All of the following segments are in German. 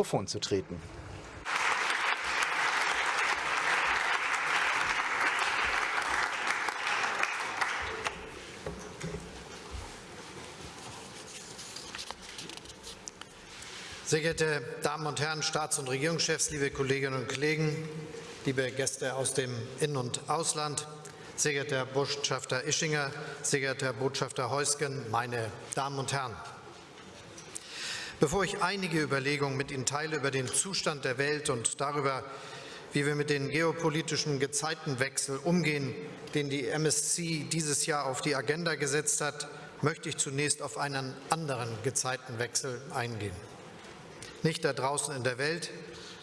Mikrofon zu treten. Sehr geehrte Damen und Herren, Staats- und Regierungschefs, liebe Kolleginnen und Kollegen, liebe Gäste aus dem In- und Ausland, sehr geehrter Herr Botschafter Ischinger, sehr geehrter Herr Botschafter Heusgen, meine Damen und Herren. Bevor ich einige Überlegungen mit Ihnen teile über den Zustand der Welt und darüber, wie wir mit dem geopolitischen Gezeitenwechsel umgehen, den die MSC dieses Jahr auf die Agenda gesetzt hat, möchte ich zunächst auf einen anderen Gezeitenwechsel eingehen nicht da draußen in der Welt,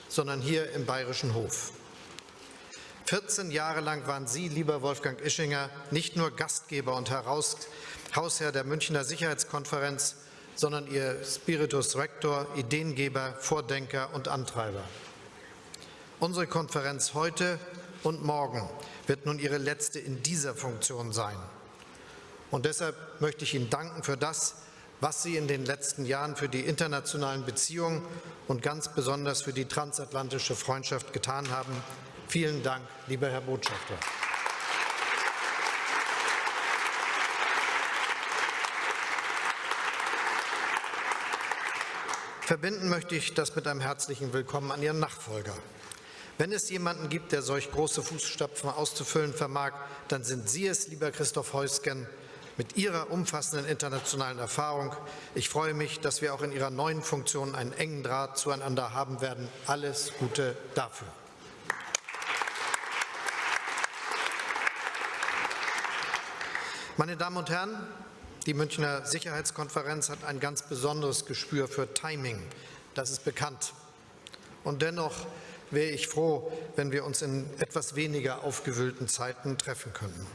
sondern hier im Bayerischen Hof. 14 Jahre lang waren Sie, lieber Wolfgang Ischinger, nicht nur Gastgeber und Heraus Hausherr der Münchner Sicherheitskonferenz, sondern Ihr Spiritus Rector, Ideengeber, Vordenker und Antreiber. Unsere Konferenz heute und morgen wird nun Ihre letzte in dieser Funktion sein. Und deshalb möchte ich Ihnen danken für das, was Sie in den letzten Jahren für die internationalen Beziehungen und ganz besonders für die transatlantische Freundschaft getan haben. Vielen Dank, lieber Herr Botschafter. Verbinden möchte ich das mit einem herzlichen Willkommen an Ihren Nachfolger. Wenn es jemanden gibt, der solch große Fußstapfen auszufüllen vermag, dann sind Sie es, lieber Christoph Heusgen, mit Ihrer umfassenden internationalen Erfahrung. Ich freue mich, dass wir auch in Ihrer neuen Funktion einen engen Draht zueinander haben werden. Alles Gute dafür. Meine Damen und Herren, die Münchner Sicherheitskonferenz hat ein ganz besonderes Gespür für Timing. Das ist bekannt. Und dennoch wäre ich froh, wenn wir uns in etwas weniger aufgewühlten Zeiten treffen könnten.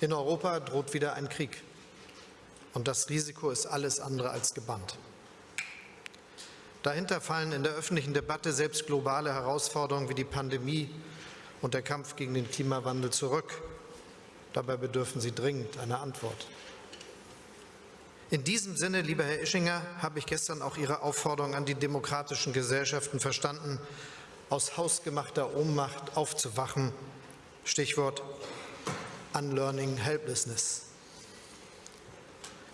In Europa droht wieder ein Krieg. Und das Risiko ist alles andere als gebannt. Dahinter fallen in der öffentlichen Debatte selbst globale Herausforderungen wie die Pandemie und der Kampf gegen den Klimawandel zurück. Dabei bedürfen sie dringend einer Antwort. In diesem Sinne, lieber Herr Ischinger, habe ich gestern auch Ihre Aufforderung an die demokratischen Gesellschaften verstanden, aus hausgemachter Ohnmacht aufzuwachen. Stichwort Unlearning Helplessness.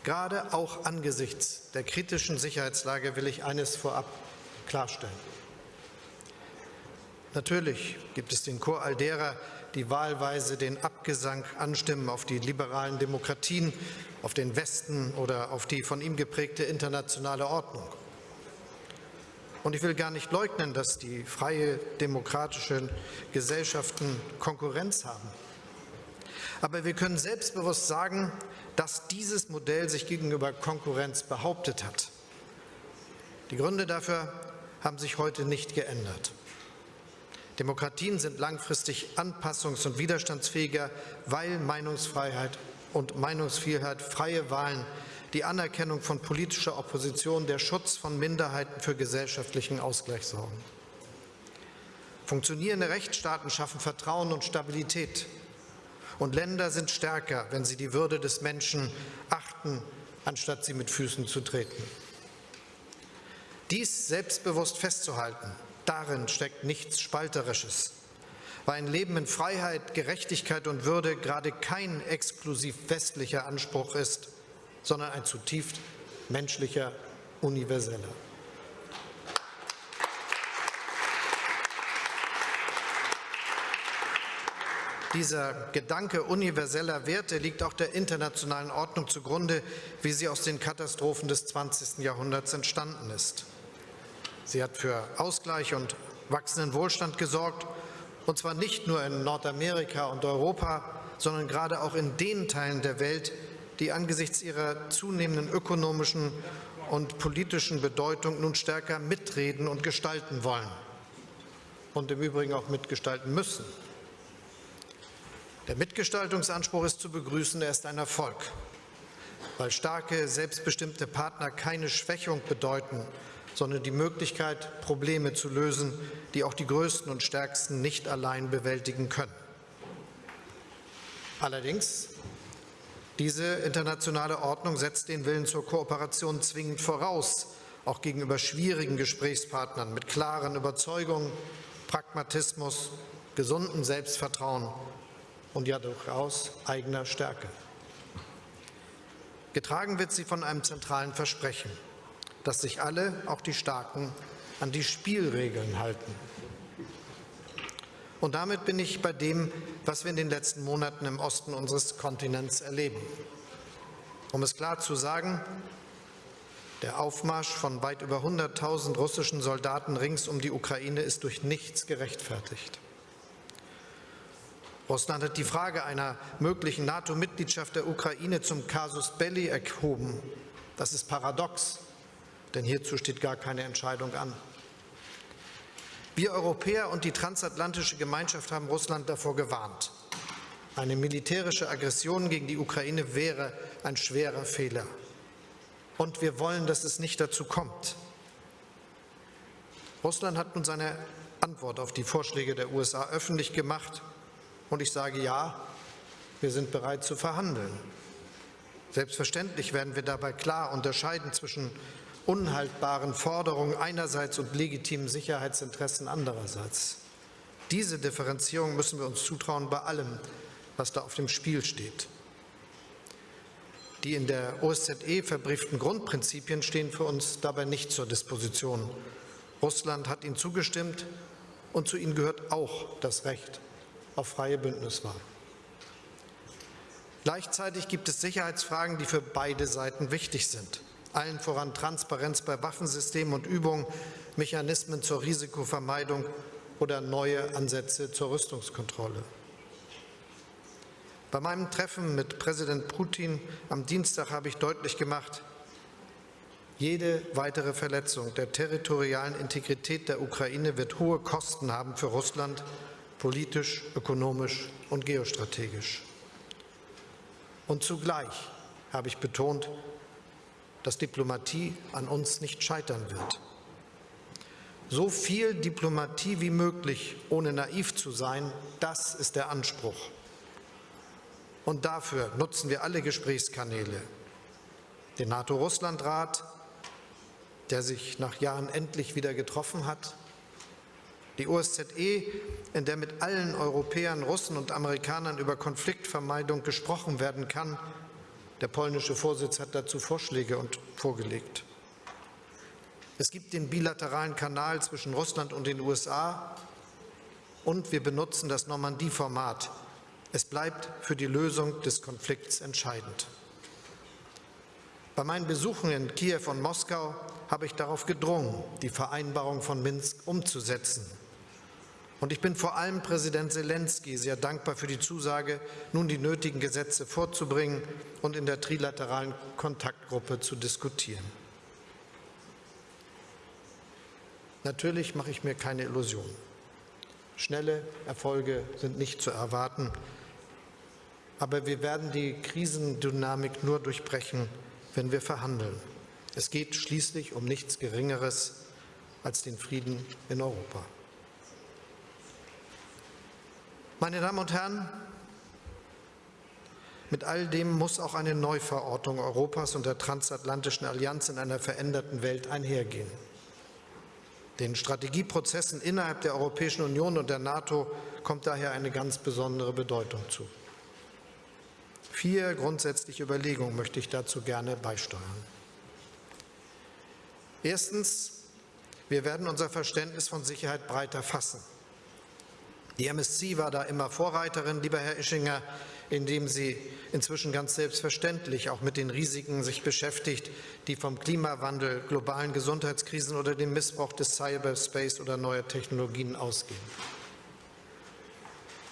Gerade auch angesichts der kritischen Sicherheitslage will ich eines vorab klarstellen. Natürlich gibt es den Chor all derer, die wahlweise den Abgesang anstimmen auf die liberalen Demokratien, auf den Westen oder auf die von ihm geprägte internationale Ordnung. Und ich will gar nicht leugnen, dass die freie demokratische Gesellschaften Konkurrenz haben. Aber wir können selbstbewusst sagen, dass dieses Modell sich gegenüber Konkurrenz behauptet hat. Die Gründe dafür haben sich heute nicht geändert. Demokratien sind langfristig anpassungs- und widerstandsfähiger, weil Meinungsfreiheit und Meinungsvielheit, freie Wahlen, die Anerkennung von politischer Opposition, der Schutz von Minderheiten für gesellschaftlichen Ausgleich sorgen. Funktionierende Rechtsstaaten schaffen Vertrauen und Stabilität. Und Länder sind stärker, wenn sie die Würde des Menschen achten, anstatt sie mit Füßen zu treten. Dies selbstbewusst festzuhalten, darin steckt nichts Spalterisches. Weil ein Leben in Freiheit, Gerechtigkeit und Würde gerade kein exklusiv westlicher Anspruch ist, sondern ein zutiefst menschlicher, universeller. Dieser Gedanke universeller Werte liegt auch der internationalen Ordnung zugrunde, wie sie aus den Katastrophen des 20. Jahrhunderts entstanden ist. Sie hat für Ausgleich und wachsenden Wohlstand gesorgt, und zwar nicht nur in Nordamerika und Europa, sondern gerade auch in den Teilen der Welt, die angesichts ihrer zunehmenden ökonomischen und politischen Bedeutung nun stärker mitreden und gestalten wollen und im Übrigen auch mitgestalten müssen. Der Mitgestaltungsanspruch ist zu begrüßen, er ist ein Erfolg, weil starke, selbstbestimmte Partner keine Schwächung bedeuten, sondern die Möglichkeit, Probleme zu lösen, die auch die Größten und Stärksten nicht allein bewältigen können. Allerdings, diese internationale Ordnung setzt den Willen zur Kooperation zwingend voraus auch gegenüber schwierigen Gesprächspartnern mit klaren Überzeugungen, Pragmatismus, gesundem Selbstvertrauen und ja durchaus eigener Stärke. Getragen wird sie von einem zentralen Versprechen, dass sich alle, auch die Starken, an die Spielregeln halten. Und damit bin ich bei dem, was wir in den letzten Monaten im Osten unseres Kontinents erleben. Um es klar zu sagen, der Aufmarsch von weit über 100.000 russischen Soldaten rings um die Ukraine ist durch nichts gerechtfertigt. Russland hat die Frage einer möglichen NATO-Mitgliedschaft der Ukraine zum Casus Belli erhoben. Das ist paradox, denn hierzu steht gar keine Entscheidung an. Wir Europäer und die transatlantische Gemeinschaft haben Russland davor gewarnt. Eine militärische Aggression gegen die Ukraine wäre ein schwerer Fehler. Und wir wollen, dass es nicht dazu kommt. Russland hat nun seine Antwort auf die Vorschläge der USA öffentlich gemacht. Und ich sage ja, wir sind bereit zu verhandeln. Selbstverständlich werden wir dabei klar unterscheiden zwischen unhaltbaren Forderungen einerseits und legitimen Sicherheitsinteressen andererseits. Diese Differenzierung müssen wir uns zutrauen bei allem, was da auf dem Spiel steht. Die in der OSZE verbrieften Grundprinzipien stehen für uns dabei nicht zur Disposition. Russland hat ihnen zugestimmt und zu ihnen gehört auch das Recht auf freie Bündniswahl. Gleichzeitig gibt es Sicherheitsfragen, die für beide Seiten wichtig sind. Allen voran Transparenz bei Waffensystemen und Übungen, Mechanismen zur Risikovermeidung oder neue Ansätze zur Rüstungskontrolle. Bei meinem Treffen mit Präsident Putin am Dienstag habe ich deutlich gemacht, jede weitere Verletzung der territorialen Integrität der Ukraine wird hohe Kosten haben für Russland politisch, ökonomisch und geostrategisch. Und zugleich habe ich betont, dass Diplomatie an uns nicht scheitern wird. So viel Diplomatie wie möglich, ohne naiv zu sein, das ist der Anspruch. Und dafür nutzen wir alle Gesprächskanäle. Den NATO-Russland-Rat, der sich nach Jahren endlich wieder getroffen hat, die OSZE, in der mit allen Europäern, Russen und Amerikanern über Konfliktvermeidung gesprochen werden kann. Der polnische Vorsitz hat dazu Vorschläge und vorgelegt. Es gibt den bilateralen Kanal zwischen Russland und den USA und wir benutzen das Normandie-Format. Es bleibt für die Lösung des Konflikts entscheidend. Bei meinen Besuchen in Kiew und Moskau habe ich darauf gedrungen, die Vereinbarung von Minsk umzusetzen. Und ich bin vor allem Präsident Zelensky sehr dankbar für die Zusage, nun die nötigen Gesetze vorzubringen und in der trilateralen Kontaktgruppe zu diskutieren. Natürlich mache ich mir keine Illusionen. Schnelle Erfolge sind nicht zu erwarten, aber wir werden die Krisendynamik nur durchbrechen, wenn wir verhandeln. Es geht schließlich um nichts Geringeres als den Frieden in Europa. Meine Damen und Herren, mit all dem muss auch eine Neuverortung Europas und der transatlantischen Allianz in einer veränderten Welt einhergehen. Den Strategieprozessen innerhalb der Europäischen Union und der NATO kommt daher eine ganz besondere Bedeutung zu. Vier grundsätzliche Überlegungen möchte ich dazu gerne beisteuern. Erstens, wir werden unser Verständnis von Sicherheit breiter fassen. Die MSC war da immer Vorreiterin, lieber Herr Ischinger, indem sie inzwischen ganz selbstverständlich auch mit den Risiken sich beschäftigt, die vom Klimawandel, globalen Gesundheitskrisen oder dem Missbrauch des Cyberspace oder neuer Technologien ausgehen.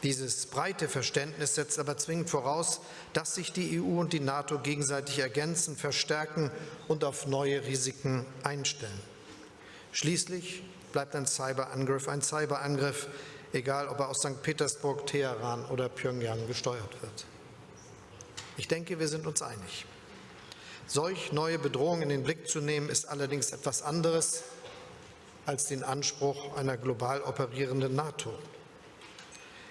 Dieses breite Verständnis setzt aber zwingend voraus, dass sich die EU und die NATO gegenseitig ergänzen, verstärken und auf neue Risiken einstellen. Schließlich bleibt ein Cyberangriff ein Cyberangriff, egal ob er aus St. Petersburg, Teheran oder Pyongyang gesteuert wird. Ich denke, wir sind uns einig. Solch neue Bedrohungen in den Blick zu nehmen, ist allerdings etwas anderes als den Anspruch einer global operierenden NATO.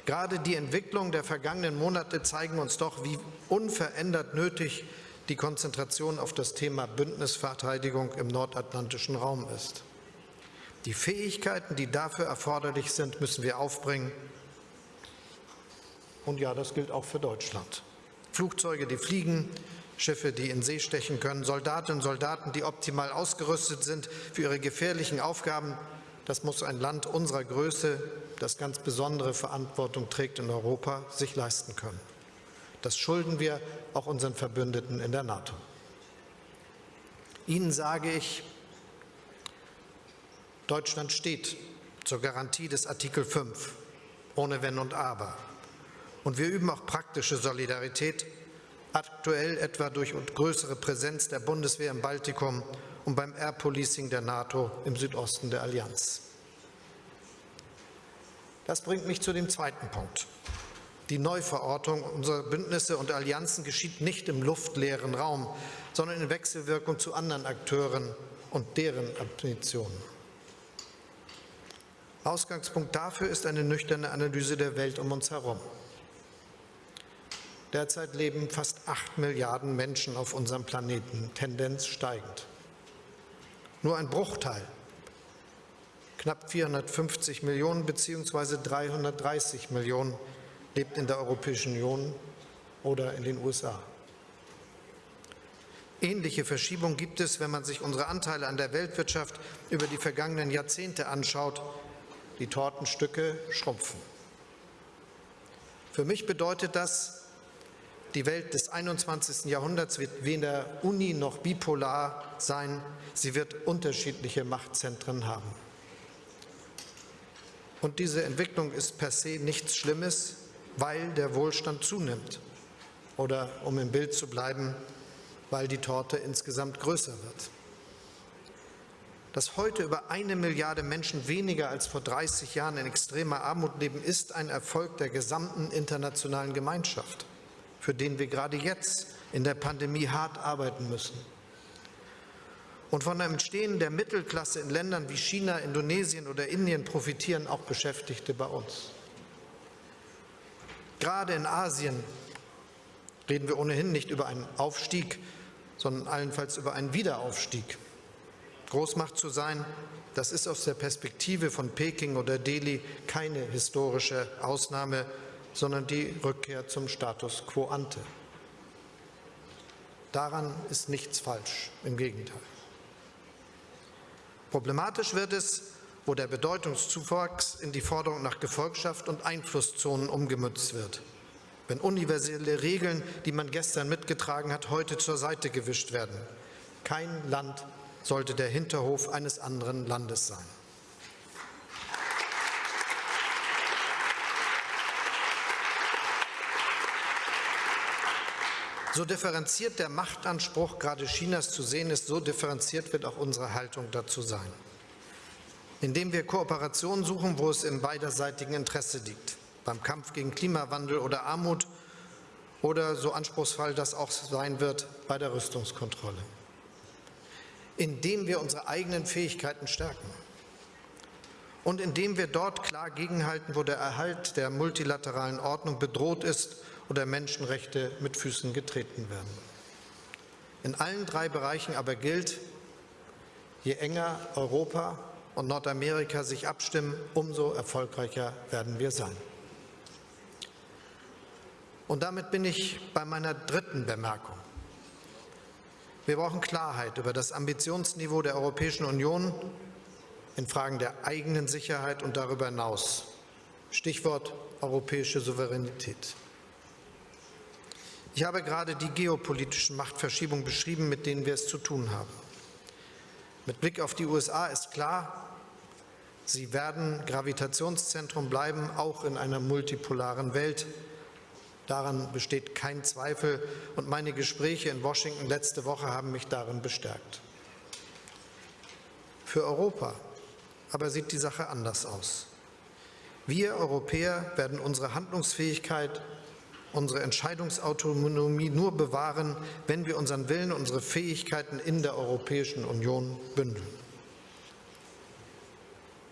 Gerade die Entwicklung der vergangenen Monate zeigen uns doch, wie unverändert nötig die Konzentration auf das Thema Bündnisverteidigung im nordatlantischen Raum ist. Die Fähigkeiten, die dafür erforderlich sind, müssen wir aufbringen. Und ja, das gilt auch für Deutschland. Flugzeuge, die fliegen, Schiffe, die in See stechen können, Soldatinnen und Soldaten, die optimal ausgerüstet sind für ihre gefährlichen Aufgaben. Das muss ein Land unserer Größe, das ganz besondere Verantwortung trägt in Europa, sich leisten können. Das schulden wir auch unseren Verbündeten in der NATO. Ihnen sage ich, Deutschland steht zur Garantie des Artikel 5, ohne Wenn und Aber. Und wir üben auch praktische Solidarität, aktuell etwa durch größere Präsenz der Bundeswehr im Baltikum und beim Air Policing der NATO im Südosten der Allianz. Das bringt mich zu dem zweiten Punkt. Die Neuverortung unserer Bündnisse und Allianzen geschieht nicht im luftleeren Raum, sondern in Wechselwirkung zu anderen Akteuren und deren Ambitionen. Ausgangspunkt dafür ist eine nüchterne Analyse der Welt um uns herum. Derzeit leben fast acht Milliarden Menschen auf unserem Planeten, Tendenz steigend. Nur ein Bruchteil, knapp 450 Millionen bzw. 330 Millionen, lebt in der Europäischen Union oder in den USA. Ähnliche Verschiebungen gibt es, wenn man sich unsere Anteile an der Weltwirtschaft über die vergangenen Jahrzehnte anschaut. Die Tortenstücke schrumpfen. Für mich bedeutet das, die Welt des 21. Jahrhunderts wird weder uni- noch bipolar sein. Sie wird unterschiedliche Machtzentren haben. Und diese Entwicklung ist per se nichts Schlimmes, weil der Wohlstand zunimmt. Oder, um im Bild zu bleiben, weil die Torte insgesamt größer wird. Dass heute über eine Milliarde Menschen weniger als vor 30 Jahren in extremer Armut leben, ist ein Erfolg der gesamten internationalen Gemeinschaft für den wir gerade jetzt in der Pandemie hart arbeiten müssen. Und von dem Entstehen der Mittelklasse in Ländern wie China, Indonesien oder Indien profitieren auch Beschäftigte bei uns. Gerade in Asien reden wir ohnehin nicht über einen Aufstieg, sondern allenfalls über einen Wiederaufstieg. Großmacht zu sein, das ist aus der Perspektive von Peking oder Delhi keine historische Ausnahme, sondern die Rückkehr zum Status quo ante. Daran ist nichts falsch, im Gegenteil. Problematisch wird es, wo der Bedeutungszuwachs in die Forderung nach Gefolgschaft und Einflusszonen umgemützt wird. Wenn universelle Regeln, die man gestern mitgetragen hat, heute zur Seite gewischt werden. Kein Land sollte der Hinterhof eines anderen Landes sein. So differenziert der Machtanspruch gerade Chinas zu sehen ist, so differenziert wird auch unsere Haltung dazu sein. Indem wir Kooperationen suchen, wo es im beiderseitigen Interesse liegt, beim Kampf gegen Klimawandel oder Armut oder so anspruchsvoll das auch sein wird bei der Rüstungskontrolle. Indem wir unsere eigenen Fähigkeiten stärken und indem wir dort klar gegenhalten, wo der Erhalt der multilateralen Ordnung bedroht ist oder Menschenrechte mit Füßen getreten werden. In allen drei Bereichen aber gilt, je enger Europa und Nordamerika sich abstimmen, umso erfolgreicher werden wir sein. Und damit bin ich bei meiner dritten Bemerkung. Wir brauchen Klarheit über das Ambitionsniveau der Europäischen Union in Fragen der eigenen Sicherheit und darüber hinaus. Stichwort europäische Souveränität. Ich habe gerade die geopolitischen Machtverschiebungen beschrieben, mit denen wir es zu tun haben. Mit Blick auf die USA ist klar, sie werden Gravitationszentrum bleiben, auch in einer multipolaren Welt. Daran besteht kein Zweifel und meine Gespräche in Washington letzte Woche haben mich darin bestärkt. Für Europa aber sieht die Sache anders aus. Wir Europäer werden unsere Handlungsfähigkeit unsere Entscheidungsautonomie nur bewahren, wenn wir unseren Willen, unsere Fähigkeiten in der Europäischen Union bündeln.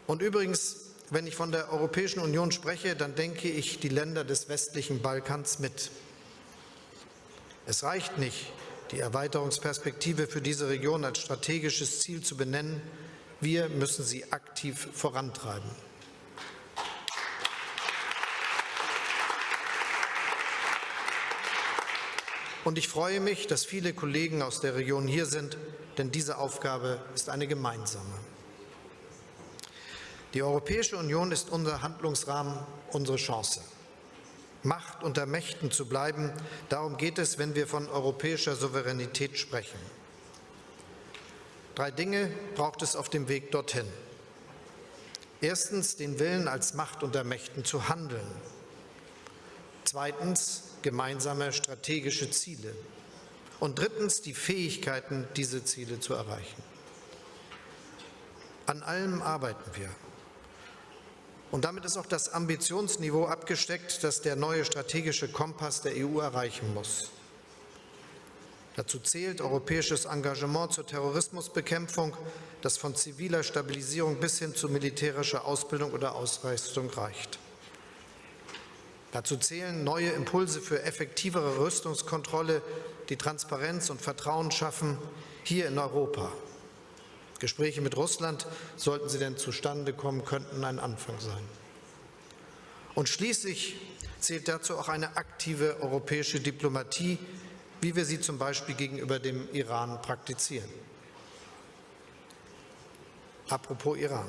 Und übrigens, wenn ich von der Europäischen Union spreche, dann denke ich die Länder des westlichen Balkans mit. Es reicht nicht, die Erweiterungsperspektive für diese Region als strategisches Ziel zu benennen. Wir müssen sie aktiv vorantreiben. Und ich freue mich, dass viele Kollegen aus der Region hier sind, denn diese Aufgabe ist eine gemeinsame. Die Europäische Union ist unser Handlungsrahmen, unsere Chance. Macht unter Mächten zu bleiben, darum geht es, wenn wir von europäischer Souveränität sprechen. Drei Dinge braucht es auf dem Weg dorthin. Erstens den Willen, als Macht unter Mächten zu handeln. Zweitens gemeinsame strategische Ziele. Und drittens die Fähigkeiten, diese Ziele zu erreichen. An allem arbeiten wir. Und damit ist auch das Ambitionsniveau abgesteckt, das der neue strategische Kompass der EU erreichen muss. Dazu zählt europäisches Engagement zur Terrorismusbekämpfung, das von ziviler Stabilisierung bis hin zu militärischer Ausbildung oder Ausrüstung reicht. Dazu zählen neue Impulse für effektivere Rüstungskontrolle, die Transparenz und Vertrauen schaffen, hier in Europa. Gespräche mit Russland, sollten sie denn zustande kommen, könnten ein Anfang sein. Und schließlich zählt dazu auch eine aktive europäische Diplomatie, wie wir sie zum Beispiel gegenüber dem Iran praktizieren. Apropos Iran.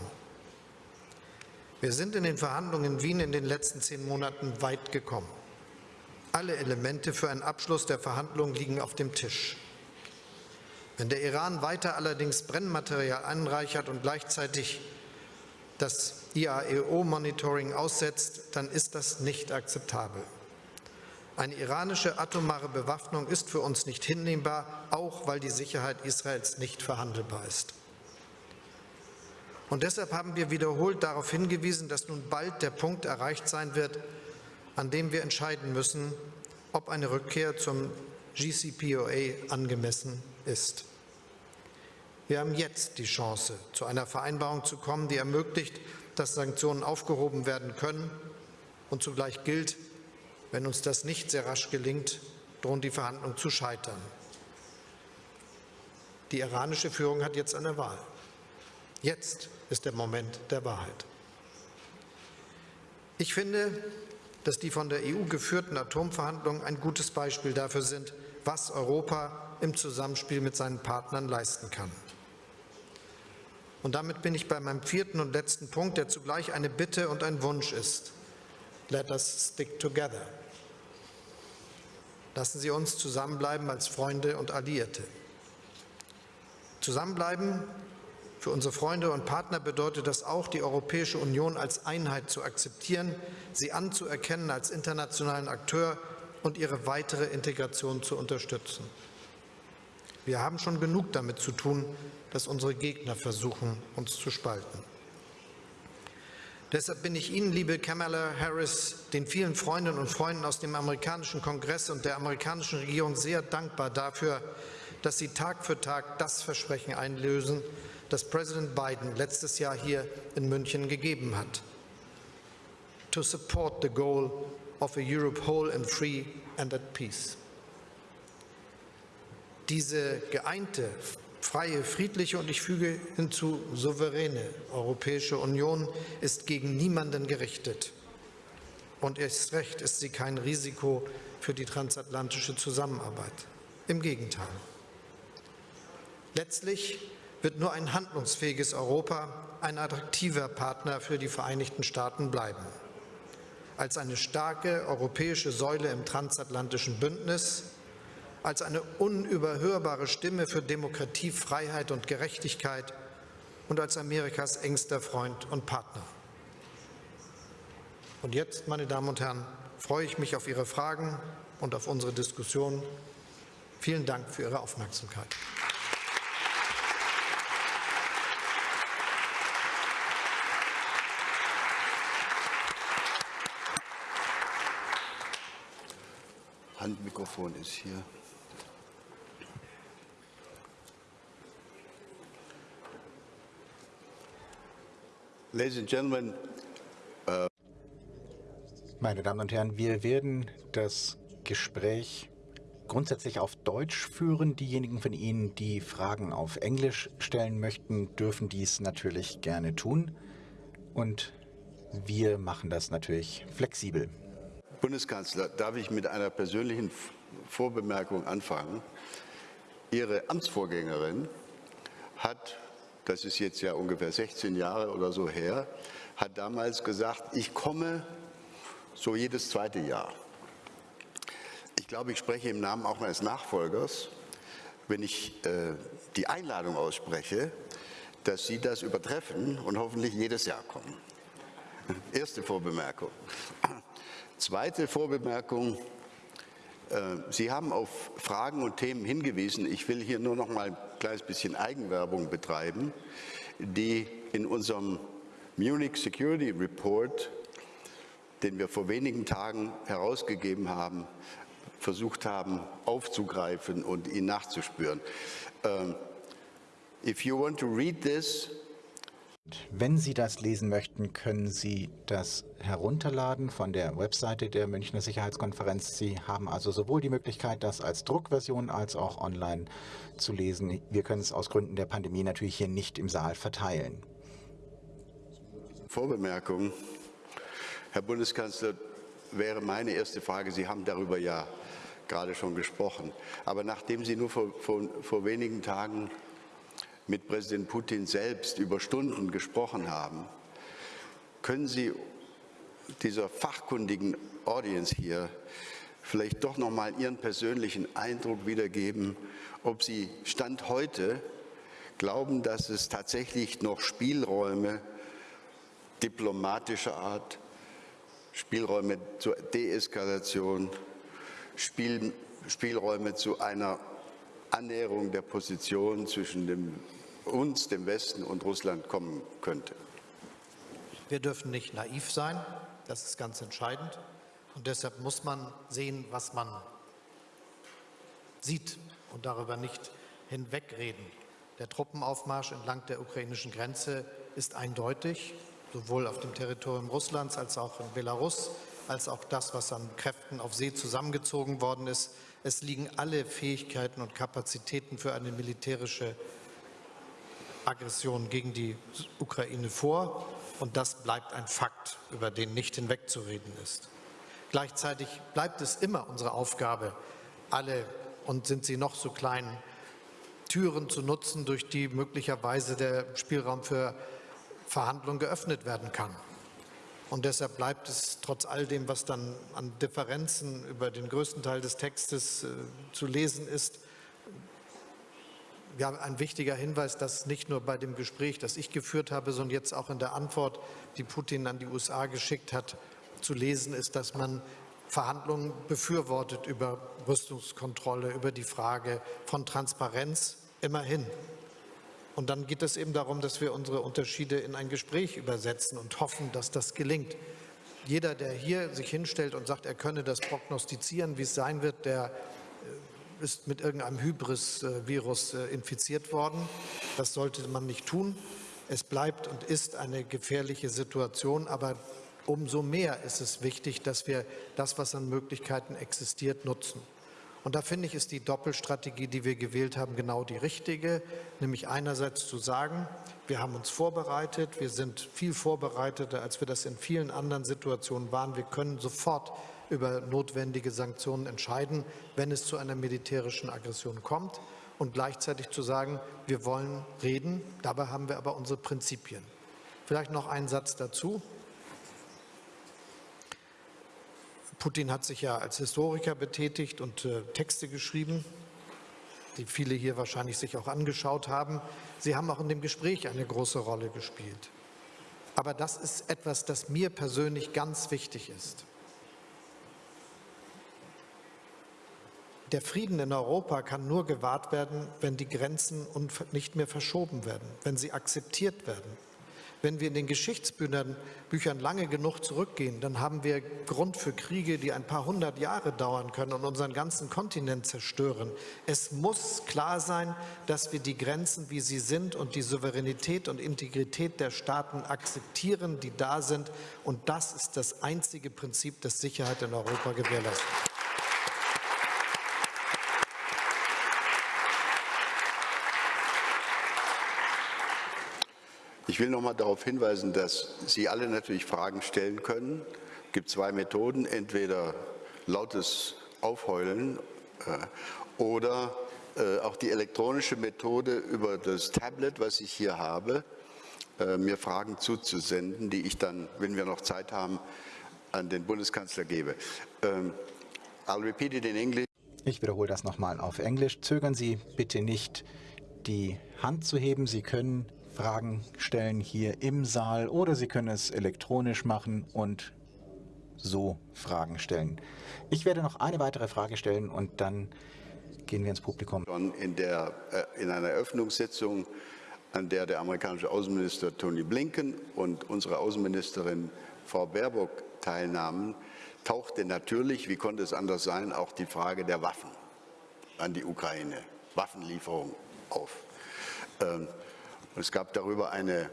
Wir sind in den Verhandlungen in Wien in den letzten zehn Monaten weit gekommen. Alle Elemente für einen Abschluss der Verhandlungen liegen auf dem Tisch. Wenn der Iran weiter allerdings Brennmaterial anreichert und gleichzeitig das IAEO-Monitoring aussetzt, dann ist das nicht akzeptabel. Eine iranische atomare Bewaffnung ist für uns nicht hinnehmbar, auch weil die Sicherheit Israels nicht verhandelbar ist. Und deshalb haben wir wiederholt darauf hingewiesen, dass nun bald der Punkt erreicht sein wird, an dem wir entscheiden müssen, ob eine Rückkehr zum GCPOA angemessen ist. Wir haben jetzt die Chance, zu einer Vereinbarung zu kommen, die ermöglicht, dass Sanktionen aufgehoben werden können und zugleich gilt, wenn uns das nicht sehr rasch gelingt, drohen die Verhandlungen zu scheitern. Die iranische Führung hat jetzt eine Wahl. Jetzt ist der Moment der Wahrheit. Ich finde, dass die von der EU geführten Atomverhandlungen ein gutes Beispiel dafür sind, was Europa im Zusammenspiel mit seinen Partnern leisten kann. Und damit bin ich bei meinem vierten und letzten Punkt, der zugleich eine Bitte und ein Wunsch ist. Let us stick together. Lassen Sie uns zusammenbleiben als Freunde und Alliierte. Zusammenbleiben für unsere Freunde und Partner bedeutet das auch, die Europäische Union als Einheit zu akzeptieren, sie anzuerkennen als internationalen Akteur und ihre weitere Integration zu unterstützen. Wir haben schon genug damit zu tun, dass unsere Gegner versuchen, uns zu spalten. Deshalb bin ich Ihnen, liebe Kamala Harris, den vielen Freundinnen und Freunden aus dem amerikanischen Kongress und der amerikanischen Regierung sehr dankbar dafür, dass Sie Tag für Tag das Versprechen einlösen, das Präsident Biden letztes Jahr hier in München gegeben hat. To support the goal of a Europe whole and free and at peace. Diese geeinte, freie, friedliche und ich füge hinzu souveräne Europäische Union ist gegen niemanden gerichtet. Und erst recht ist sie kein Risiko für die transatlantische Zusammenarbeit. Im Gegenteil. Letztlich wird nur ein handlungsfähiges Europa ein attraktiver Partner für die Vereinigten Staaten bleiben. Als eine starke europäische Säule im transatlantischen Bündnis, als eine unüberhörbare Stimme für Demokratie, Freiheit und Gerechtigkeit und als Amerikas engster Freund und Partner. Und jetzt, meine Damen und Herren, freue ich mich auf Ihre Fragen und auf unsere Diskussion. Vielen Dank für Ihre Aufmerksamkeit. Handmikrofon ist hier. Ladies and Gentlemen, uh Meine Damen und Herren, wir werden das Gespräch grundsätzlich auf Deutsch führen. Diejenigen von Ihnen, die Fragen auf Englisch stellen möchten, dürfen dies natürlich gerne tun. Und wir machen das natürlich flexibel. Bundeskanzler, darf ich mit einer persönlichen Vorbemerkung anfangen? Ihre Amtsvorgängerin hat, das ist jetzt ja ungefähr 16 Jahre oder so her, hat damals gesagt, ich komme so jedes zweite Jahr. Ich glaube, ich spreche im Namen auch meines Nachfolgers, wenn ich äh, die Einladung ausspreche, dass Sie das übertreffen und hoffentlich jedes Jahr kommen. Erste Vorbemerkung. Zweite Vorbemerkung. Äh, Sie haben auf Fragen und Themen hingewiesen. Ich will hier nur noch mal ein kleines bisschen Eigenwerbung betreiben, die in unserem Munich Security Report, den wir vor wenigen Tagen herausgegeben haben, versucht haben aufzugreifen und ihn nachzuspüren. Uh, if you want to read this, wenn Sie das lesen möchten, können Sie das herunterladen von der Webseite der Münchner Sicherheitskonferenz. Sie haben also sowohl die Möglichkeit, das als Druckversion als auch online zu lesen. Wir können es aus Gründen der Pandemie natürlich hier nicht im Saal verteilen. Vorbemerkung. Herr Bundeskanzler, wäre meine erste Frage, Sie haben darüber ja gerade schon gesprochen, aber nachdem Sie nur vor, vor, vor wenigen Tagen mit Präsident Putin selbst über Stunden gesprochen haben, können Sie dieser fachkundigen Audience hier vielleicht doch noch mal Ihren persönlichen Eindruck wiedergeben, ob Sie Stand heute glauben, dass es tatsächlich noch Spielräume diplomatischer Art, Spielräume zur Deeskalation, Spiel, Spielräume zu einer Annäherung der Position zwischen dem, uns, dem Westen und Russland kommen könnte. Wir dürfen nicht naiv sein, das ist ganz entscheidend. Und deshalb muss man sehen, was man sieht und darüber nicht hinwegreden. Der Truppenaufmarsch entlang der ukrainischen Grenze ist eindeutig, sowohl auf dem Territorium Russlands als auch in Belarus, als auch das, was an Kräften auf See zusammengezogen worden ist. Es liegen alle Fähigkeiten und Kapazitäten für eine militärische Aggression gegen die Ukraine vor. Und das bleibt ein Fakt, über den nicht hinwegzureden ist. Gleichzeitig bleibt es immer unsere Aufgabe, alle, und sind sie noch so klein, Türen zu nutzen, durch die möglicherweise der Spielraum für Verhandlungen geöffnet werden kann. Und deshalb bleibt es trotz all dem, was dann an Differenzen über den größten Teil des Textes äh, zu lesen ist, ja, ein wichtiger Hinweis, dass nicht nur bei dem Gespräch, das ich geführt habe, sondern jetzt auch in der Antwort, die Putin an die USA geschickt hat, zu lesen ist, dass man Verhandlungen befürwortet über Rüstungskontrolle, über die Frage von Transparenz immerhin. Und dann geht es eben darum, dass wir unsere Unterschiede in ein Gespräch übersetzen und hoffen, dass das gelingt. Jeder, der hier sich hinstellt und sagt, er könne das prognostizieren, wie es sein wird, der äh, ist mit irgendeinem Hybris-Virus äh, infiziert worden. Das sollte man nicht tun. Es bleibt und ist eine gefährliche Situation, aber umso mehr ist es wichtig, dass wir das, was an Möglichkeiten existiert, nutzen. Und da finde ich, ist die Doppelstrategie, die wir gewählt haben, genau die richtige, nämlich einerseits zu sagen, wir haben uns vorbereitet, wir sind viel vorbereiteter, als wir das in vielen anderen Situationen waren. Wir können sofort über notwendige Sanktionen entscheiden, wenn es zu einer militärischen Aggression kommt und gleichzeitig zu sagen, wir wollen reden, dabei haben wir aber unsere Prinzipien. Vielleicht noch ein Satz dazu. Putin hat sich ja als Historiker betätigt und äh, Texte geschrieben, die viele hier wahrscheinlich sich auch angeschaut haben. Sie haben auch in dem Gespräch eine große Rolle gespielt. Aber das ist etwas, das mir persönlich ganz wichtig ist. Der Frieden in Europa kann nur gewahrt werden, wenn die Grenzen nicht mehr verschoben werden, wenn sie akzeptiert werden. Wenn wir in den Geschichtsbüchern Büchern lange genug zurückgehen, dann haben wir Grund für Kriege, die ein paar hundert Jahre dauern können und unseren ganzen Kontinent zerstören. Es muss klar sein, dass wir die Grenzen, wie sie sind und die Souveränität und Integrität der Staaten akzeptieren, die da sind. Und das ist das einzige Prinzip, das Sicherheit in Europa gewährleistet. Ich will noch mal darauf hinweisen, dass Sie alle natürlich Fragen stellen können. Es gibt zwei Methoden, entweder lautes Aufheulen äh, oder äh, auch die elektronische Methode über das Tablet, was ich hier habe, äh, mir Fragen zuzusenden, die ich dann, wenn wir noch Zeit haben, an den Bundeskanzler gebe. Ähm, I'll repeat it in English. Ich wiederhole das nochmal auf Englisch. Zögern Sie bitte nicht, die Hand zu heben. Sie können Fragen stellen hier im Saal oder Sie können es elektronisch machen und so Fragen stellen. Ich werde noch eine weitere Frage stellen und dann gehen wir ins Publikum. In, der, äh, in einer Eröffnungssitzung, an der der amerikanische Außenminister Tony Blinken und unsere Außenministerin Frau Baerbock teilnahmen, tauchte natürlich, wie konnte es anders sein, auch die Frage der Waffen an die Ukraine, Waffenlieferung auf. Es gab darüber eine,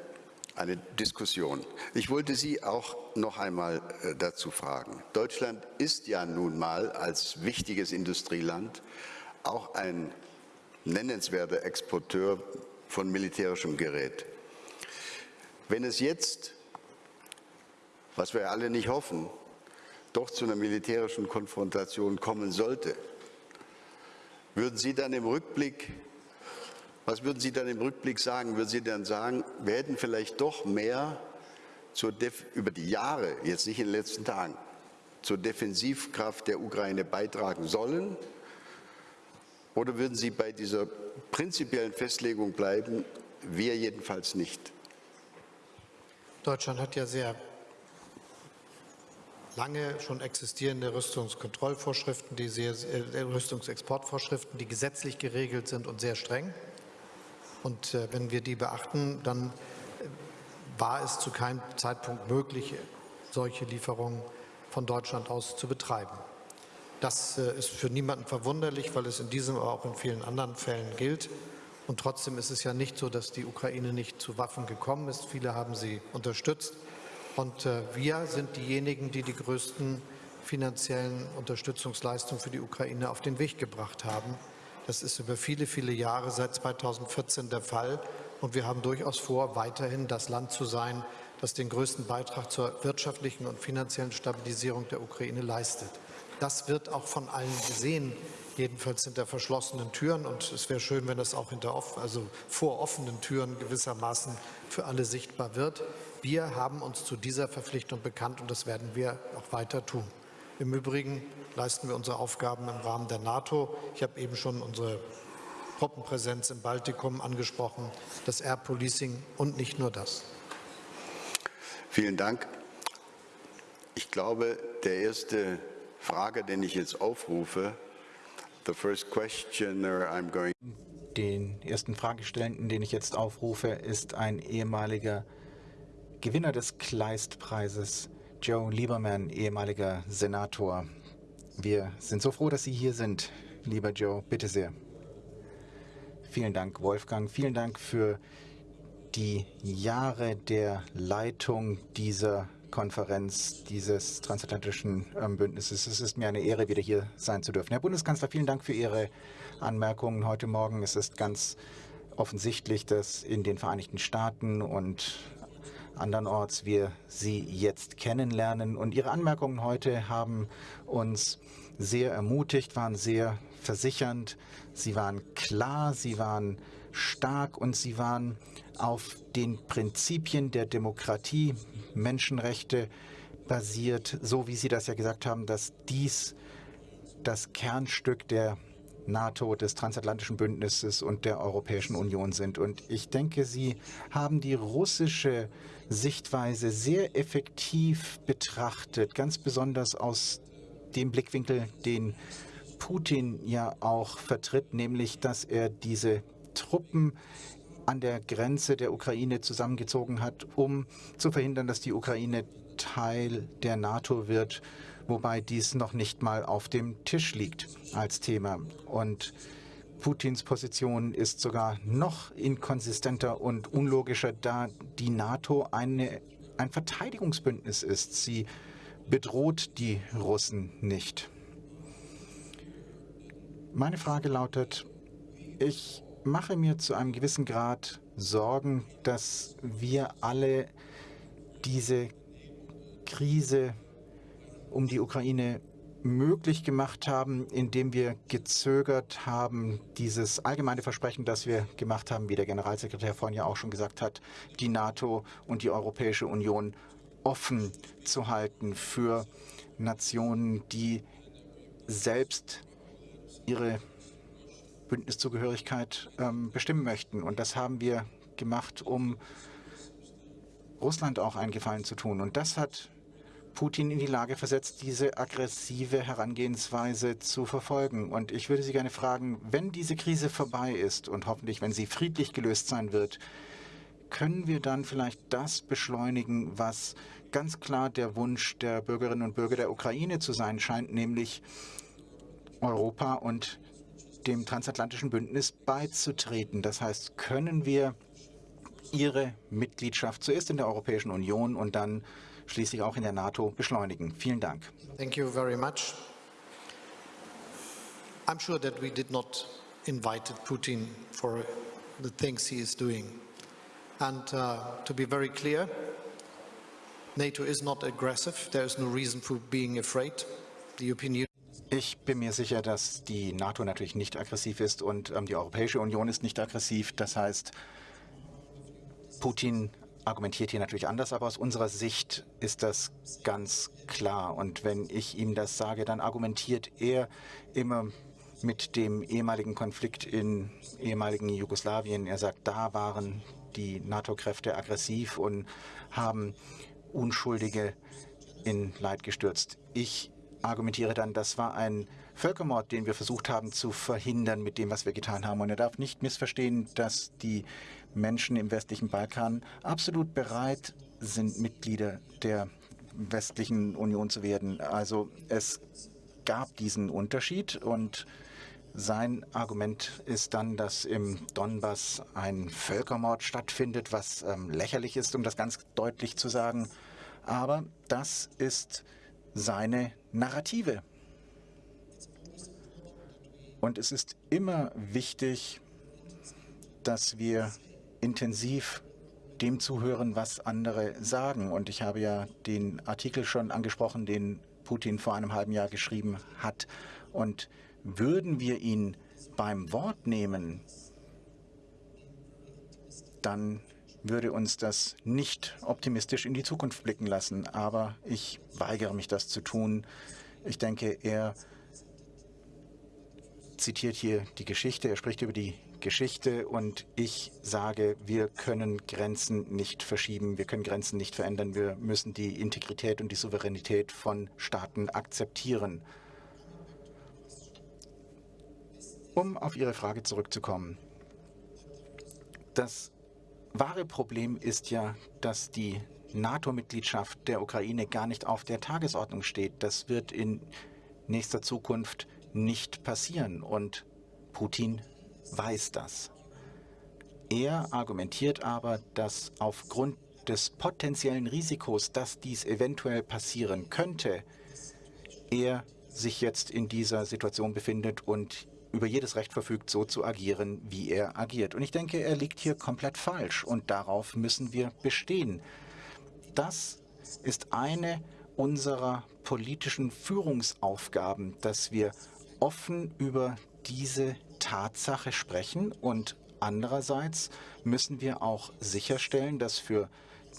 eine Diskussion. Ich wollte Sie auch noch einmal äh, dazu fragen. Deutschland ist ja nun mal als wichtiges Industrieland auch ein nennenswerter Exporteur von militärischem Gerät. Wenn es jetzt, was wir alle nicht hoffen, doch zu einer militärischen Konfrontation kommen sollte, würden Sie dann im Rückblick, was würden Sie dann im Rückblick sagen? Würden Sie dann sagen, wir hätten vielleicht doch mehr über die Jahre, jetzt nicht in den letzten Tagen, zur Defensivkraft der Ukraine beitragen sollen? Oder würden Sie bei dieser prinzipiellen Festlegung bleiben? Wir jedenfalls nicht. Deutschland hat ja sehr lange schon existierende Rüstungskontrollvorschriften, die sehr, äh, Rüstungsexportvorschriften, die gesetzlich geregelt sind und sehr streng. Und äh, wenn wir die beachten, dann äh, war es zu keinem Zeitpunkt möglich, solche Lieferungen von Deutschland aus zu betreiben. Das äh, ist für niemanden verwunderlich, weil es in diesem, aber auch in vielen anderen Fällen gilt. Und trotzdem ist es ja nicht so, dass die Ukraine nicht zu Waffen gekommen ist. Viele haben sie unterstützt. Und äh, wir sind diejenigen, die die größten finanziellen Unterstützungsleistungen für die Ukraine auf den Weg gebracht haben. Das ist über viele, viele Jahre seit 2014 der Fall. Und wir haben durchaus vor, weiterhin das Land zu sein, das den größten Beitrag zur wirtschaftlichen und finanziellen Stabilisierung der Ukraine leistet. Das wird auch von allen gesehen, jedenfalls hinter verschlossenen Türen. Und es wäre schön, wenn das auch hinter offen, also vor offenen Türen gewissermaßen für alle sichtbar wird. Wir haben uns zu dieser Verpflichtung bekannt und das werden wir auch weiter tun. Im Übrigen leisten wir unsere Aufgaben im Rahmen der NATO. Ich habe eben schon unsere Truppenpräsenz im Baltikum angesprochen, das Air Policing und nicht nur das. Vielen Dank. Ich glaube, der erste Frage, den ich jetzt aufrufe, the first questioner I'm going den ersten Fragestellenden, den ich jetzt aufrufe, ist ein ehemaliger Gewinner des Kleistpreises, Joe Lieberman, ehemaliger Senator. Wir sind so froh, dass Sie hier sind, lieber Joe. Bitte sehr. Vielen Dank, Wolfgang. Vielen Dank für die Jahre der Leitung dieser Konferenz dieses transatlantischen ähm, Bündnisses. Es ist mir eine Ehre, wieder hier sein zu dürfen. Herr Bundeskanzler, vielen Dank für Ihre Anmerkungen heute Morgen. Es ist ganz offensichtlich, dass in den Vereinigten Staaten und andernorts wir Sie jetzt kennenlernen. Und Ihre Anmerkungen heute haben uns sehr ermutigt, waren sehr versichernd. Sie waren klar, sie waren stark und sie waren auf den Prinzipien der Demokratie, Menschenrechte basiert, so wie Sie das ja gesagt haben, dass dies das Kernstück der NATO, des transatlantischen Bündnisses und der Europäischen Union sind. Und ich denke, Sie haben die russische Sichtweise sehr effektiv betrachtet, ganz besonders aus dem Blickwinkel, den Putin ja auch vertritt, nämlich dass er diese Truppen an der Grenze der Ukraine zusammengezogen hat, um zu verhindern, dass die Ukraine Teil der NATO wird wobei dies noch nicht mal auf dem Tisch liegt als Thema. Und Putins Position ist sogar noch inkonsistenter und unlogischer, da die NATO eine, ein Verteidigungsbündnis ist. Sie bedroht die Russen nicht. Meine Frage lautet, ich mache mir zu einem gewissen Grad sorgen, dass wir alle diese Krise um die Ukraine möglich gemacht haben, indem wir gezögert haben, dieses allgemeine Versprechen, das wir gemacht haben, wie der Generalsekretär vorhin ja auch schon gesagt hat, die NATO und die Europäische Union offen zu halten für Nationen, die selbst ihre Bündniszugehörigkeit ähm, bestimmen möchten. Und das haben wir gemacht, um Russland auch einen Gefallen zu tun. Und das hat Putin in die Lage versetzt, diese aggressive Herangehensweise zu verfolgen. Und ich würde Sie gerne fragen, wenn diese Krise vorbei ist und hoffentlich, wenn sie friedlich gelöst sein wird, können wir dann vielleicht das beschleunigen, was ganz klar der Wunsch der Bürgerinnen und Bürger der Ukraine zu sein scheint, nämlich Europa und dem transatlantischen Bündnis beizutreten. Das heißt, können wir ihre Mitgliedschaft zuerst in der Europäischen Union und dann schließlich auch in der NATO beschleunigen. Vielen Dank. Thank you very much. I'm sure that we did not invite Putin for the things he is doing. And uh, to be very clear, NATO is not aggressive. There is no reason for being afraid. The European Union ich bin mir sicher, dass die NATO natürlich nicht aggressiv ist und ähm, die Europäische Union ist nicht aggressiv. Das heißt, Putin argumentiert hier natürlich anders, aber aus unserer Sicht ist das ganz klar. Und wenn ich ihm das sage, dann argumentiert er immer mit dem ehemaligen Konflikt in ehemaligen Jugoslawien. Er sagt, da waren die NATO-Kräfte aggressiv und haben Unschuldige in Leid gestürzt. Ich argumentiere dann, das war ein Völkermord, den wir versucht haben zu verhindern mit dem, was wir getan haben. Und er darf nicht missverstehen, dass die Menschen im westlichen Balkan absolut bereit sind, Mitglieder der westlichen Union zu werden. Also es gab diesen Unterschied und sein Argument ist dann, dass im Donbass ein Völkermord stattfindet, was ähm, lächerlich ist, um das ganz deutlich zu sagen. Aber das ist seine Narrative. Und es ist immer wichtig, dass wir intensiv dem zuhören, was andere sagen. Und ich habe ja den Artikel schon angesprochen, den Putin vor einem halben Jahr geschrieben hat. Und würden wir ihn beim Wort nehmen, dann würde uns das nicht optimistisch in die Zukunft blicken lassen. Aber ich weigere mich, das zu tun. Ich denke, er zitiert hier die Geschichte, er spricht über die Geschichte und ich sage, wir können Grenzen nicht verschieben, wir können Grenzen nicht verändern, wir müssen die Integrität und die Souveränität von Staaten akzeptieren. Um auf Ihre Frage zurückzukommen. Das wahre Problem ist ja, dass die NATO-Mitgliedschaft der Ukraine gar nicht auf der Tagesordnung steht. Das wird in nächster Zukunft nicht passieren und Putin weiß das. Er argumentiert aber, dass aufgrund des potenziellen Risikos, dass dies eventuell passieren könnte, er sich jetzt in dieser Situation befindet und über jedes Recht verfügt, so zu agieren, wie er agiert. Und ich denke, er liegt hier komplett falsch und darauf müssen wir bestehen. Das ist eine unserer politischen Führungsaufgaben, dass wir offen über diese Tatsache sprechen und andererseits müssen wir auch sicherstellen, dass für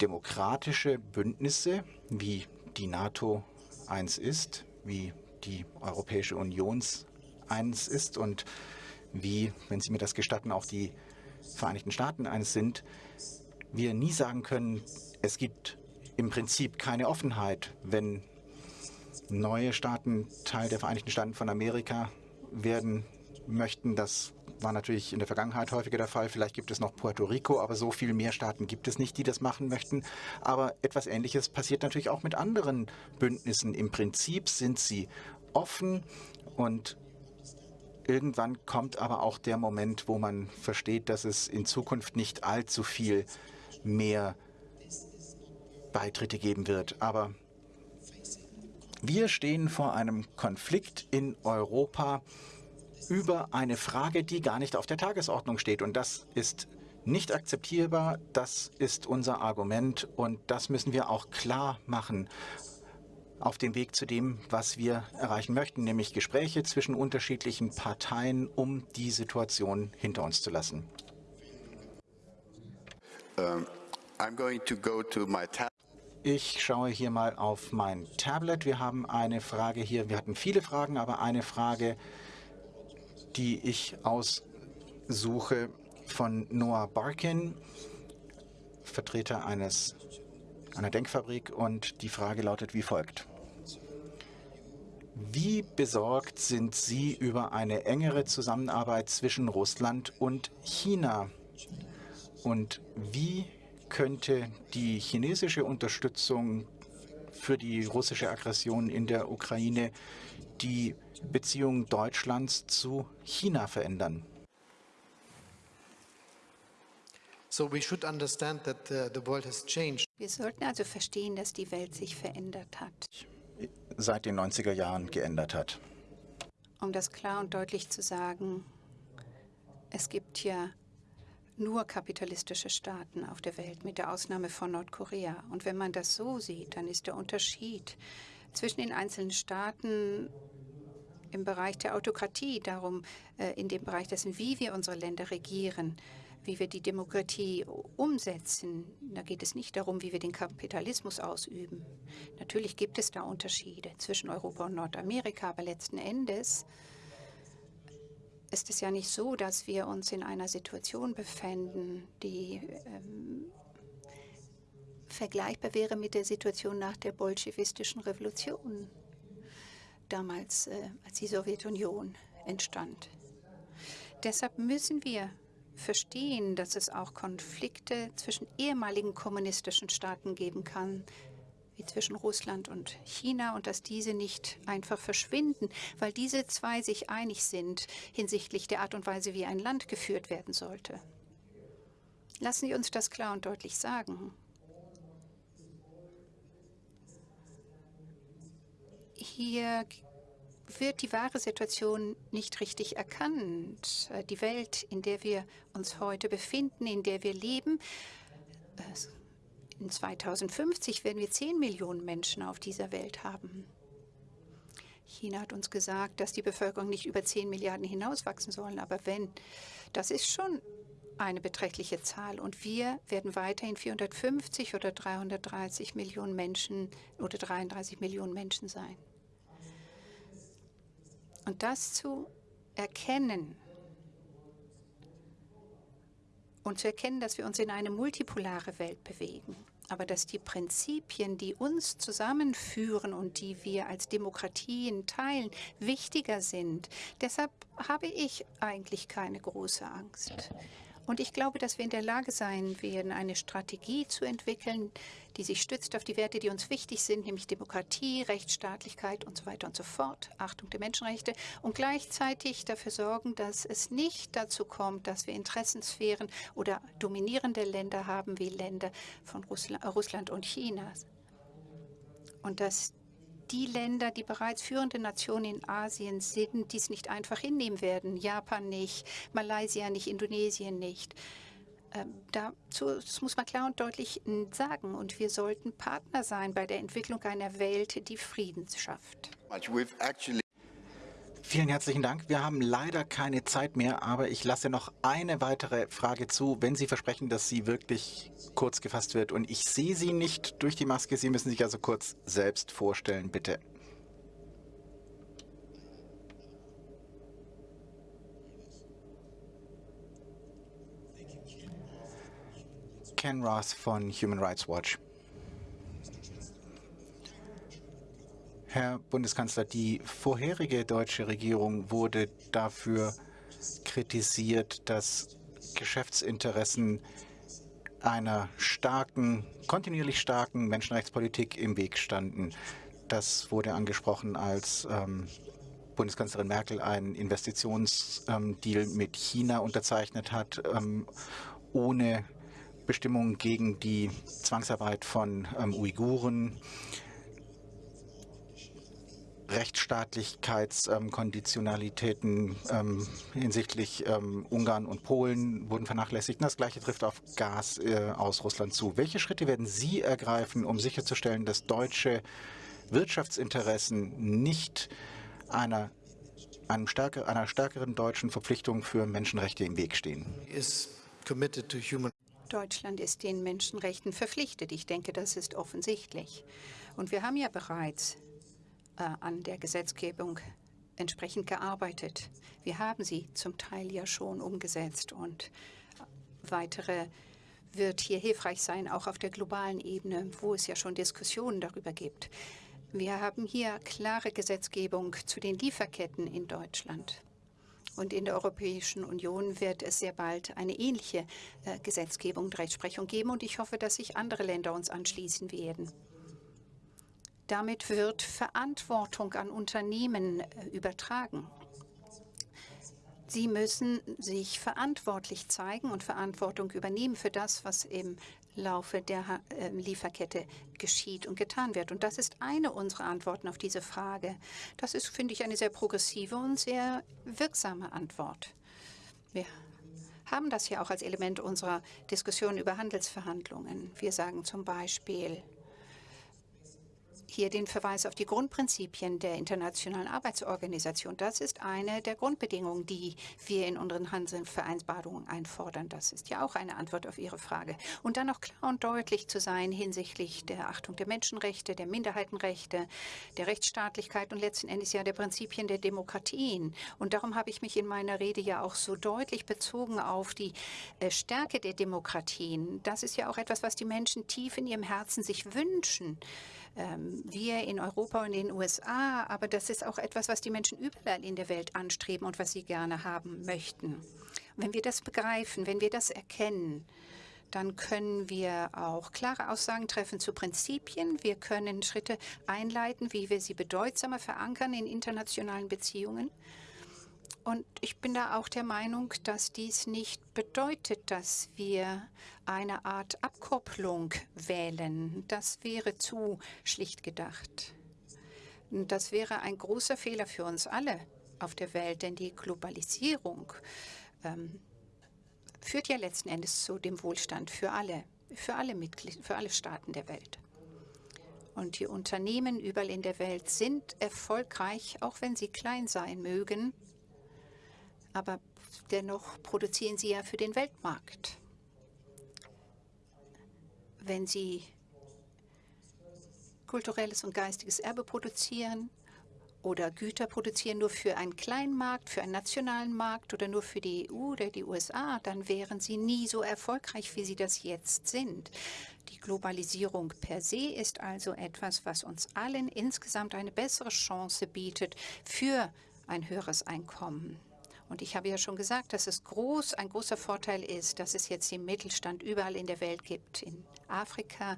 demokratische Bündnisse, wie die NATO eins ist, wie die Europäische Union eins ist und wie, wenn Sie mir das gestatten, auch die Vereinigten Staaten eines sind, wir nie sagen können, es gibt im Prinzip keine Offenheit, wenn neue Staaten Teil der Vereinigten Staaten von Amerika werden möchten. Das war natürlich in der Vergangenheit häufiger der Fall. Vielleicht gibt es noch Puerto Rico, aber so viel mehr Staaten gibt es nicht, die das machen möchten. Aber etwas Ähnliches passiert natürlich auch mit anderen Bündnissen. Im Prinzip sind sie offen und irgendwann kommt aber auch der Moment, wo man versteht, dass es in Zukunft nicht allzu viel mehr Beitritte geben wird. Aber wir stehen vor einem Konflikt in Europa über eine Frage, die gar nicht auf der Tagesordnung steht. Und das ist nicht akzeptierbar. Das ist unser Argument und das müssen wir auch klar machen auf dem Weg zu dem, was wir erreichen möchten, nämlich Gespräche zwischen unterschiedlichen Parteien, um die Situation hinter uns zu lassen. Um, I'm going to go to my. Ich schaue hier mal auf mein Tablet. Wir haben eine Frage hier. Wir hatten viele Fragen, aber eine Frage, die ich aussuche von Noah Barkin, Vertreter eines, einer Denkfabrik. Und die Frage lautet wie folgt. Wie besorgt sind Sie über eine engere Zusammenarbeit zwischen Russland und China? Und wie könnte die chinesische Unterstützung für die russische Aggression in der Ukraine die Beziehung Deutschlands zu China verändern? So we should understand that the, the world has changed. Wir sollten also verstehen, dass die Welt sich verändert hat. Seit den 90er Jahren geändert hat. Um das klar und deutlich zu sagen, es gibt ja nur kapitalistische Staaten auf der Welt, mit der Ausnahme von Nordkorea. Und wenn man das so sieht, dann ist der Unterschied zwischen den einzelnen Staaten im Bereich der Autokratie, darum äh, in dem Bereich dessen, wie wir unsere Länder regieren, wie wir die Demokratie umsetzen. Da geht es nicht darum, wie wir den Kapitalismus ausüben. Natürlich gibt es da Unterschiede zwischen Europa und Nordamerika, aber letzten Endes ist es ja nicht so, dass wir uns in einer Situation befinden, die ähm, vergleichbar wäre mit der Situation nach der bolschewistischen Revolution, damals, äh, als die Sowjetunion entstand. Deshalb müssen wir verstehen, dass es auch Konflikte zwischen ehemaligen kommunistischen Staaten geben kann, wie zwischen Russland und China und dass diese nicht einfach verschwinden, weil diese zwei sich einig sind hinsichtlich der Art und Weise, wie ein Land geführt werden sollte. Lassen Sie uns das klar und deutlich sagen. Hier wird die wahre Situation nicht richtig erkannt. Die Welt, in der wir uns heute befinden, in der wir leben, in 2050 werden wir 10 Millionen Menschen auf dieser Welt haben. China hat uns gesagt, dass die Bevölkerung nicht über 10 Milliarden hinauswachsen soll. Aber wenn, das ist schon eine beträchtliche Zahl. Und wir werden weiterhin 450 oder 330 Millionen Menschen oder 33 Millionen Menschen sein. Und das zu erkennen und zu erkennen, dass wir uns in eine multipolare Welt bewegen aber dass die Prinzipien, die uns zusammenführen und die wir als Demokratien teilen, wichtiger sind. Deshalb habe ich eigentlich keine große Angst. Und ich glaube, dass wir in der Lage sein werden, eine Strategie zu entwickeln, die sich stützt auf die Werte, die uns wichtig sind, nämlich Demokratie, Rechtsstaatlichkeit und so weiter und so fort, Achtung der Menschenrechte und gleichzeitig dafür sorgen, dass es nicht dazu kommt, dass wir Interessensphären oder dominierende Länder haben wie Länder von Russland und China. Und dass die Länder, die bereits führende Nationen in Asien sind, dies nicht einfach hinnehmen werden. Japan nicht, Malaysia nicht, Indonesien nicht. Ähm, dazu, das muss man klar und deutlich sagen. Und wir sollten Partner sein bei der Entwicklung einer Welt, die Frieden schafft. Vielen herzlichen Dank. Wir haben leider keine Zeit mehr, aber ich lasse noch eine weitere Frage zu, wenn Sie versprechen, dass sie wirklich kurz gefasst wird. Und ich sehe Sie nicht durch die Maske. Sie müssen sich also kurz selbst vorstellen, bitte. Ken Roth von Human Rights Watch. Herr Bundeskanzler, die vorherige deutsche Regierung wurde dafür kritisiert, dass Geschäftsinteressen einer starken, kontinuierlich starken Menschenrechtspolitik im Weg standen. Das wurde angesprochen, als ähm, Bundeskanzlerin Merkel einen Investitionsdeal ähm, mit China unterzeichnet hat, ähm, ohne Bestimmungen gegen die Zwangsarbeit von ähm, Uiguren Rechtsstaatlichkeitskonditionalitäten ähm, hinsichtlich ähm, Ungarn und Polen wurden vernachlässigt. Und das Gleiche trifft auf Gas äh, aus Russland zu. Welche Schritte werden Sie ergreifen, um sicherzustellen, dass deutsche Wirtschaftsinteressen nicht einer, einem stärker, einer stärkeren deutschen Verpflichtung für Menschenrechte im Weg stehen? Deutschland ist den Menschenrechten verpflichtet. Ich denke, das ist offensichtlich. Und wir haben ja bereits an der Gesetzgebung entsprechend gearbeitet. Wir haben sie zum Teil ja schon umgesetzt und weitere wird hier hilfreich sein, auch auf der globalen Ebene, wo es ja schon Diskussionen darüber gibt. Wir haben hier klare Gesetzgebung zu den Lieferketten in Deutschland. Und in der Europäischen Union wird es sehr bald eine ähnliche äh, Gesetzgebung und Rechtsprechung geben. Und ich hoffe, dass sich andere Länder uns anschließen werden. Damit wird Verantwortung an Unternehmen äh, übertragen. Sie müssen sich verantwortlich zeigen und Verantwortung übernehmen für das, was im Laufe der äh, Lieferkette geschieht und getan wird. Und das ist eine unserer Antworten auf diese Frage. Das ist, finde ich, eine sehr progressive und sehr wirksame Antwort. Wir haben das ja auch als Element unserer Diskussion über Handelsverhandlungen. Wir sagen zum Beispiel, hier den Verweis auf die Grundprinzipien der Internationalen Arbeitsorganisation. Das ist eine der Grundbedingungen, die wir in unseren Handelsvereinbarungen einfordern. Das ist ja auch eine Antwort auf Ihre Frage. Und dann auch klar und deutlich zu sein hinsichtlich der Achtung der Menschenrechte, der Minderheitenrechte, der Rechtsstaatlichkeit und letzten Endes ja der Prinzipien der Demokratien. Und darum habe ich mich in meiner Rede ja auch so deutlich bezogen auf die äh, Stärke der Demokratien. Das ist ja auch etwas, was die Menschen tief in ihrem Herzen sich wünschen wir in Europa und in den USA, aber das ist auch etwas, was die Menschen überall in der Welt anstreben und was sie gerne haben möchten. wenn wir das begreifen, wenn wir das erkennen, dann können wir auch klare Aussagen treffen zu Prinzipien. Wir können Schritte einleiten, wie wir sie bedeutsamer verankern in internationalen Beziehungen. Und ich bin da auch der Meinung, dass dies nicht bedeutet, dass wir eine Art Abkopplung wählen. Das wäre zu schlicht gedacht. Das wäre ein großer Fehler für uns alle auf der Welt, denn die Globalisierung ähm, führt ja letzten Endes zu dem Wohlstand für alle, für alle Mitglieder, für alle Staaten der Welt. Und die Unternehmen überall in der Welt sind erfolgreich, auch wenn sie klein sein mögen, aber dennoch produzieren sie ja für den Weltmarkt. Wenn sie kulturelles und geistiges Erbe produzieren oder Güter produzieren nur für einen kleinen Markt, für einen nationalen Markt oder nur für die EU oder die USA, dann wären sie nie so erfolgreich, wie sie das jetzt sind. Die Globalisierung per se ist also etwas, was uns allen insgesamt eine bessere Chance bietet für ein höheres Einkommen. Und ich habe ja schon gesagt, dass es groß, ein großer Vorteil ist, dass es jetzt den Mittelstand überall in der Welt gibt, in Afrika,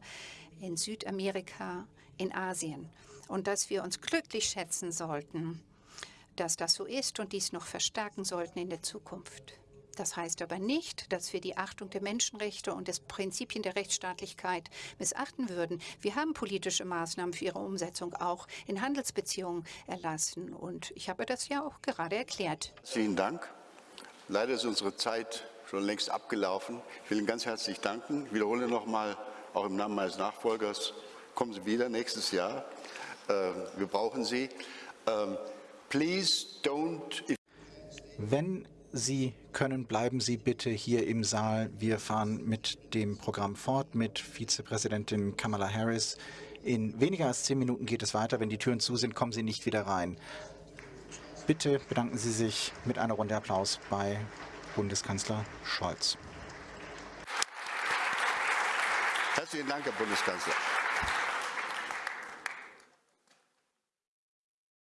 in Südamerika, in Asien. Und dass wir uns glücklich schätzen sollten, dass das so ist und dies noch verstärken sollten in der Zukunft. Das heißt aber nicht, dass wir die Achtung der Menschenrechte und des Prinzipien der Rechtsstaatlichkeit missachten würden. Wir haben politische Maßnahmen für ihre Umsetzung auch in Handelsbeziehungen erlassen. Und ich habe das ja auch gerade erklärt. Vielen Dank. Leider ist unsere Zeit schon längst abgelaufen. Ich will Ihnen ganz herzlich danken. Ich wiederhole noch mal, auch im Namen meines Nachfolgers, kommen Sie wieder nächstes Jahr. Ähm, wir brauchen Sie. Ähm, please don't... Wenn Sie können, bleiben Sie bitte hier im Saal. Wir fahren mit dem Programm fort mit Vizepräsidentin Kamala Harris. In weniger als zehn Minuten geht es weiter. Wenn die Türen zu sind, kommen Sie nicht wieder rein. Bitte bedanken Sie sich mit einer Runde Applaus bei Bundeskanzler Scholz. Herzlichen Dank, Herr Bundeskanzler.